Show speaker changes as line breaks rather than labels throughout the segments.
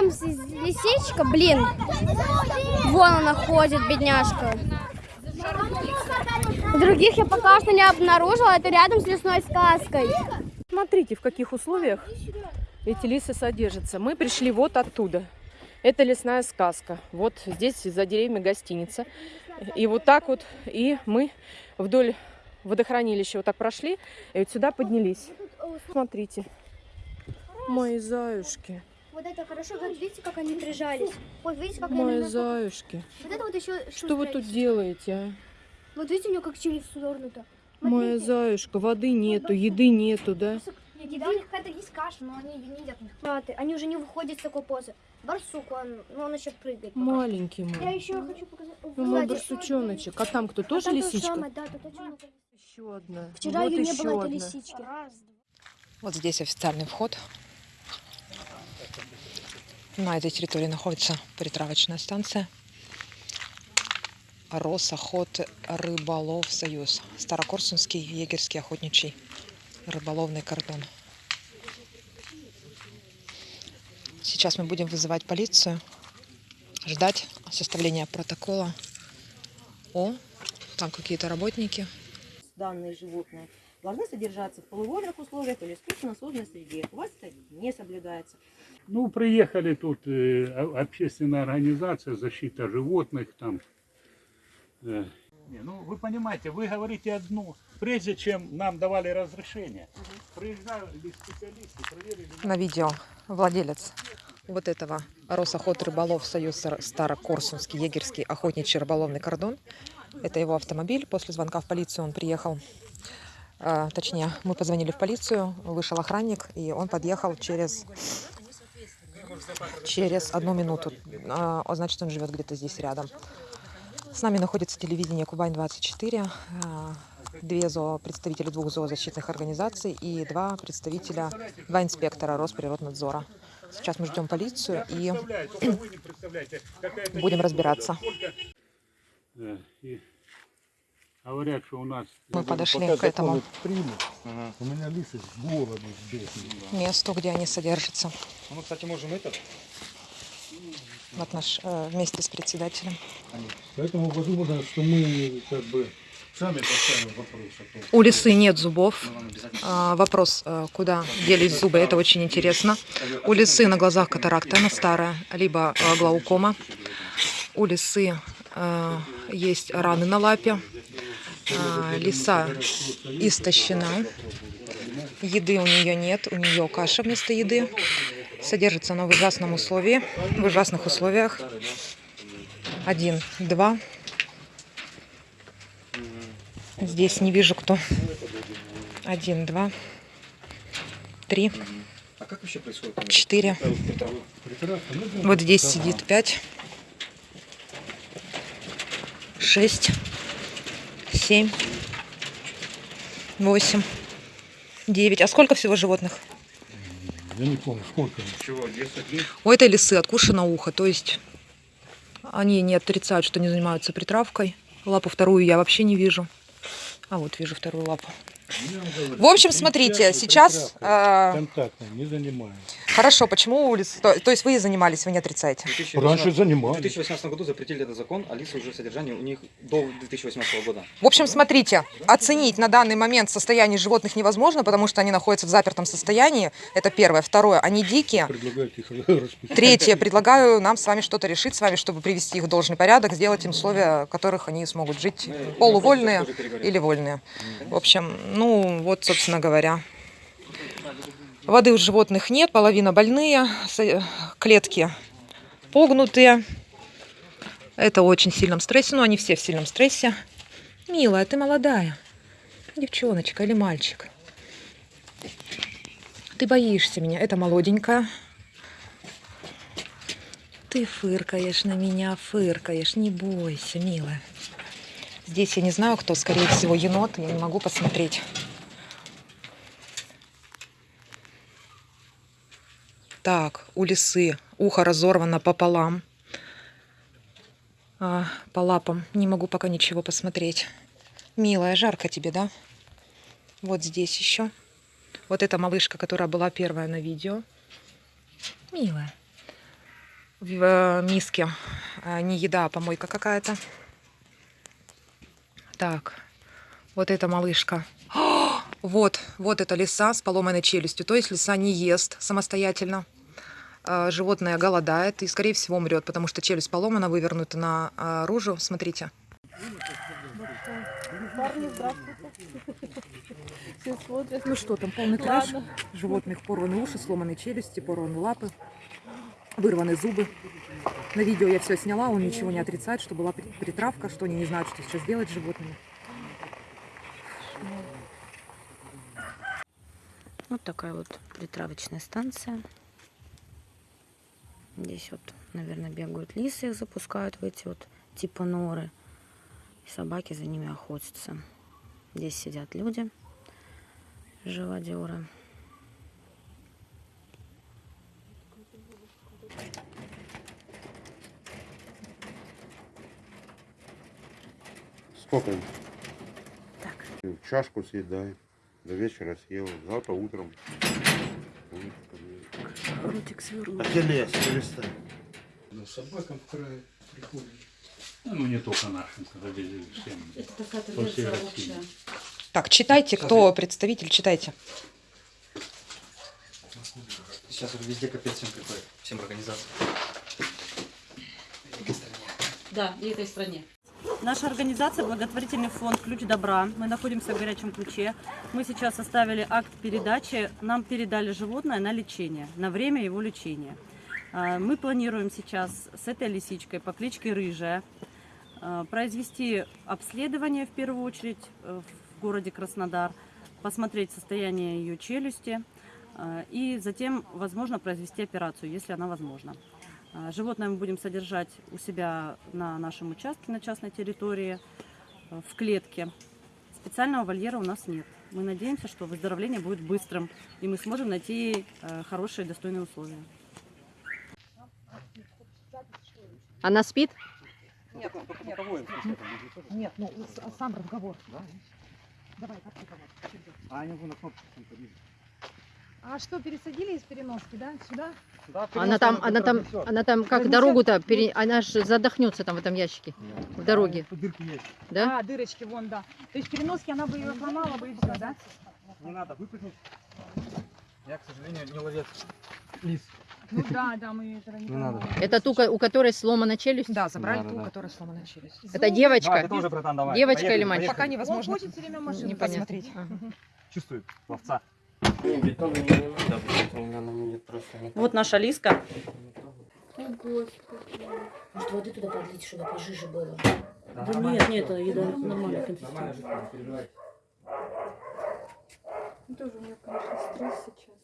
там лисичка, блин. Вон она ходит, бедняжка. Других я пока что не обнаружила. Это рядом с лесной сказкой.
Смотрите, в каких условиях эти лисы содержатся. Мы пришли вот оттуда. Это лесная сказка. Вот здесь за деревьями гостиница. И вот так вот, и мы вдоль водохранилища вот так прошли, и вот сюда поднялись. Смотрите, мои заюшки,
Вот это хорошо, вот видите, как они прижались. Вот видите, как
мои
они...
заюшки.
Вот это вот еще...
Что вы тут делаете, а?
Вот видите, у нее как челюсть свернута.
Моя заюшка, воды нету, еды нету, да?
Еда у них какая-то есть каша, но они не едят. Они уже не выходят с такой позы. Барсук, он, ну он еще прыгает. пока.
Маленький
Я
мой.
еще хочу показать.
Ну, мой барсучоночек. А там кто,
а
тоже
там то же
лисичка?
самое, да, тут очень много.
Еще одна.
Вчера
Вот
ее не было,
одна.
этой лисички.
Вот здесь официальный вход. На этой территории находится перетравочная станция. Росохот Рыболов Союз. Старокорсунский егерский охотничий рыболовный кордон. Сейчас мы будем вызывать полицию, ждать составления протокола. О, там какие-то работники.
данные животные должны содержаться в полуводных условиях или созданной среде. У вас это не соблюдается.
Ну, приехали тут э, общественная организация защита животных там. э. Не, ну, вы понимаете, вы говорите одно, прежде чем нам давали разрешение. Приезжали специалисты, проверили.
на видео владелец вот этого Росохот Рыболов Союз Стар- Старокорсунский егерский охотничий рыболовный кордон. Это его автомобиль. После звонка в полицию он приехал. А, точнее, мы позвонили в полицию, вышел охранник, и он подъехал через через одну минуту. А, значит, он живет где-то здесь рядом. С нами находится телевидение Кубань-24, а, две зоо, представители двух зоозащитных организаций и два представителя, два инспектора Росприроднадзора. Сейчас мы ждем полицию и будем разбираться.
сколько- Э, и Говорят, что у нас
Мы подошли к этому
примут, у меня лисы с города сдохли.
месту, где они содержатся.
Ну, кстати, можем этот.
Вот наш э, вместе с председателем.
Поэтому подумано, что мы как бы сами поставим вопрос о том.
У лисы нет зубов. А, вопрос, э, куда делись зубы, это очень интересно. У лисы на глазах катаракта, она старая, либо э, глаукома. У лисы э, есть раны на лапе. А, лиса истощена. Еды у нее нет, у нее каша вместо еды. Содержится она в ужасном условии, в ужасных условиях. Один, два. Здесь не вижу кто. Один, два, три, четыре. Вот здесь сидит пять, шесть, семь, восемь, девять. А сколько всего животных?
Я не помню, сколько.
У этой лисы откушено ухо, то есть они не отрицают, что не занимаются притравкой. Лапу вторую я вообще не вижу. А вот вижу вторую лапу. В общем, смотрите, сейчас...
Контактно не занимаем.
хорошо, почему улицы? То, то есть вы занимались, вы не отрицаете?
Раньше
В
занимались.
2018 году запретили этот закон, а лица уже содержание у них до 2018 года.
В общем, смотрите, оценить на данный момент состояние животных невозможно, потому что они находятся в запертом состоянии. Это первое. Второе, они дикие. Третье, предлагаю нам с вами что-то решить с вами, чтобы привести их в должный порядок, сделать им условия, в которых они смогут жить полувольные или вольные. В общем, ну вот, собственно говоря. Воды у животных нет, половина больные, с- клетки погнутые. Это очень сильном стрессе, ну они все в сильном стрессе. Милая, ты молодая. Девчоночка или мальчик? Ты боишься меня. Это молоденькая. Ты фыркаешь на меня, фыркаешь. Не бойся, милая. Здесь я не знаю, кто, скорее всего, енот. Я не могу посмотреть. Так, у лисы ухо разорвано пополам. А, по лапам. Не могу пока ничего посмотреть. Милая, жарко тебе, да? Вот здесь еще. Вот эта малышка, которая была первая на видео. Милая. в э, миске. Э, Не еда, а помойка какая-то. Так, вот эта малышка. О, Вот, вот эта лиса с поломанной челюстью. То есть лиса не ест самостоятельно. Э, Животное голодает и, скорее всего, умрет, потому что челюсть поломана, вывернута наружу. Смотрите. Ну что там, полный трэш. Животных порваны уши, сломаны челюсти, порваны лапы, вырваны зубы. На видео я все сняла, он ничего не отрицает, что была при- притравка, что они не знают, что сейчас делать с животными.
Вот такая вот притравочная станция. Здесь вот, наверное, бегают лисы, их запускают в эти вот типа норы. И собаки за ними охотятся. Здесь сидят люди, живодеры.
Сколько?
Так.
Чашку съедай. До вечера съел. Завтра утром.
Ротик свернул.
А ты лес, перестань.
Ну, собакам в край приходит.
Ну, не только нашим, когда везде всем. по всей России.
Так, читайте, кто представитель, читайте.
Сейчас уже везде капец всем приходит, всем организациям.
Да, и этой стране.
Наша организация благотворительный фонд «Ключ добра». Мы находимся в горячем ключе. Мы сейчас составили акт передачи. Нам передали животное на лечение, на время его лечения. А, Мы планируем сейчас с этой лисичкой по кличке Рыжая а, произвести обследование в первую очередь э, в городе Краснодар, посмотреть состояние ее челюсти а, и затем, возможно, произвести операцию, если она возможна. А, Животное мы будем содержать у себя на нашем участке, на частной территории, э, в клетке. Специального вольера у нас нет. Мы надеемся, что выздоровление будет быстрым, и мы сможем найти э, хорошие, достойные условия.
Она спит?
Нет, ну сам разговор. Давай, как разговор?
А что, пересадили из переноски, да? Сюда?
Она там, она там, она там как дорогу-то, пере... она же задохнется там в этом ящике, в дороге. Да?
А, дырочки, вон, да. То есть переноски она бы ее сломала бы и все, да?
Не надо выпрыгнуть. Я, к сожалению, не ловец. Лис.
Ну да, да, мы этого не
Не надо.
понимаем.
Это ту, у которой сломана челюсть?
Да, забрали
Да,
ту,
да,
у
да.
которой сломана челюсть.
Это девочка?
Давай, ты тоже, братан, давай.
Девочка
Поехали,
или мальчик?
Пока
Он
невозможно
хочет все время машину
Непонятно.
посмотреть.
Ага.
Чувствует ловца.
Вот наша лиска.
Может, воды туда подлить, чтобы пожиже было?
Да нет, нет, еда нормальная консистенция.
Тоже у меня, конечно, стресс сейчас.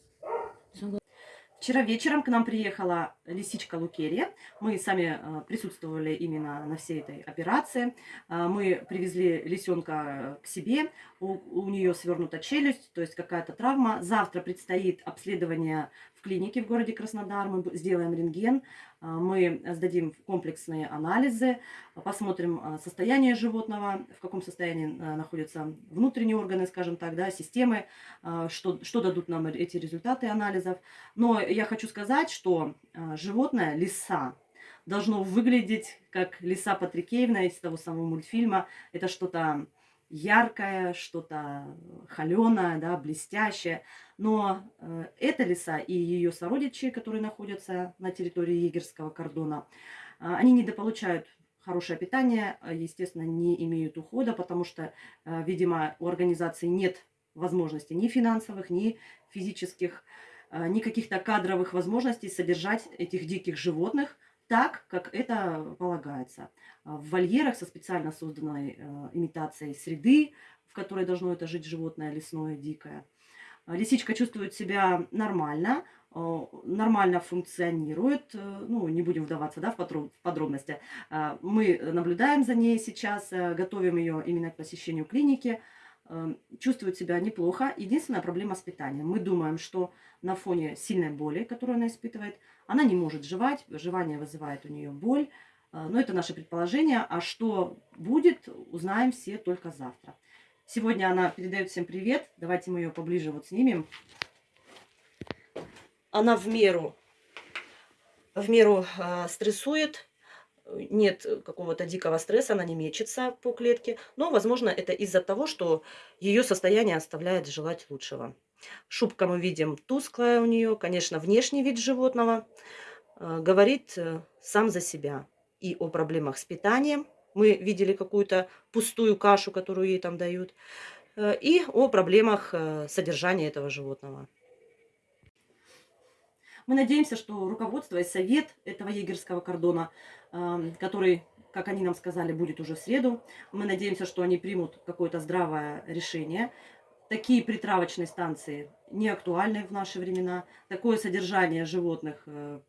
Вчера вечером к нам приехала лисичка Лукерия. Мы сами э, присутствовали именно на всей этой операции. Э, Мы привезли лисенка к себе. У, нее свернута челюсть, то есть какая-то травма. Завтра предстоит обследование в клинике в городе Краснодар. Мы сделаем рентген. Э, Мы сдадим комплексные анализы, посмотрим э, состояние животного, в каком состоянии э, находятся внутренние органы, скажем так, да, системы, что, что дадут нам эти результаты анализов. Но я хочу сказать, что животное, лиса, должно выглядеть как лиса Патрикеевна из того самого мультфильма. Это что-то яркое, что-то холеное, да, блестящее. Но э, эта лиса и ее сородичи, которые находятся на территории егерского кордона, э, они недополучают хорошее питание, э, естественно, не имеют ухода, потому что, э, видимо, у организации нет возможностей ни финансовых, ни физических, э, ни каких-то кадровых возможностей содержать этих диких животных так, как это полагается. А В вольерах со специально созданной э, имитацией среды, в которой должно это жить животное лесное, дикое. А Лисичка чувствует себя нормально, э, нормально функционирует. э, Ну, не будем вдаваться да, в подробности. Мы наблюдаем за ней сейчас, э, готовим ее именно к посещению клиники. Э, Чувствует себя неплохо. Единственная проблема с питанием. Мы думаем, что на фоне сильной боли, которую она испытывает, она не может жевать, жевание вызывает у нее боль. Э, Но это наше предположение. А что будет, узнаем все только завтра. Сегодня она передает всем привет. Давайте мы ее поближе вот снимем. Она в меру в меру э, стрессует, нет какого-то дикого стресса, она не мечется по клетке, но, возможно, это из-за того, что ее состояние оставляет желать лучшего. Шубка мы видим тусклая у нее, конечно, внешний вид животного э, говорит э, сам за себя и о проблемах с питанием. Мы видели какую-то пустую кашу, которую ей там дают, э, и о проблемах содержания этого животного. Мы надеемся, что руководство и совет этого егерского кордона, эм, который, как они нам сказали, будет уже в среду, мы надеемся, что они примут какое-то здравое решение. Такие притравочные станции не актуальны в наши времена. Такое содержание животных э,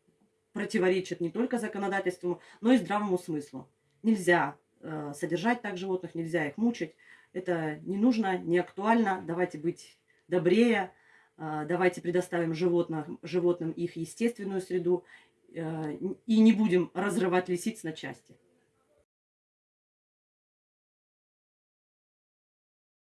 противоречит не только законодательству, но и здравому смыслу. Нельзя э, содержать так животных, нельзя их мучить. Это не нужно, не актуально. Давайте быть добрее, давайте предоставим животным, животным их естественную среду э, и не будем разрывать лисиц на части.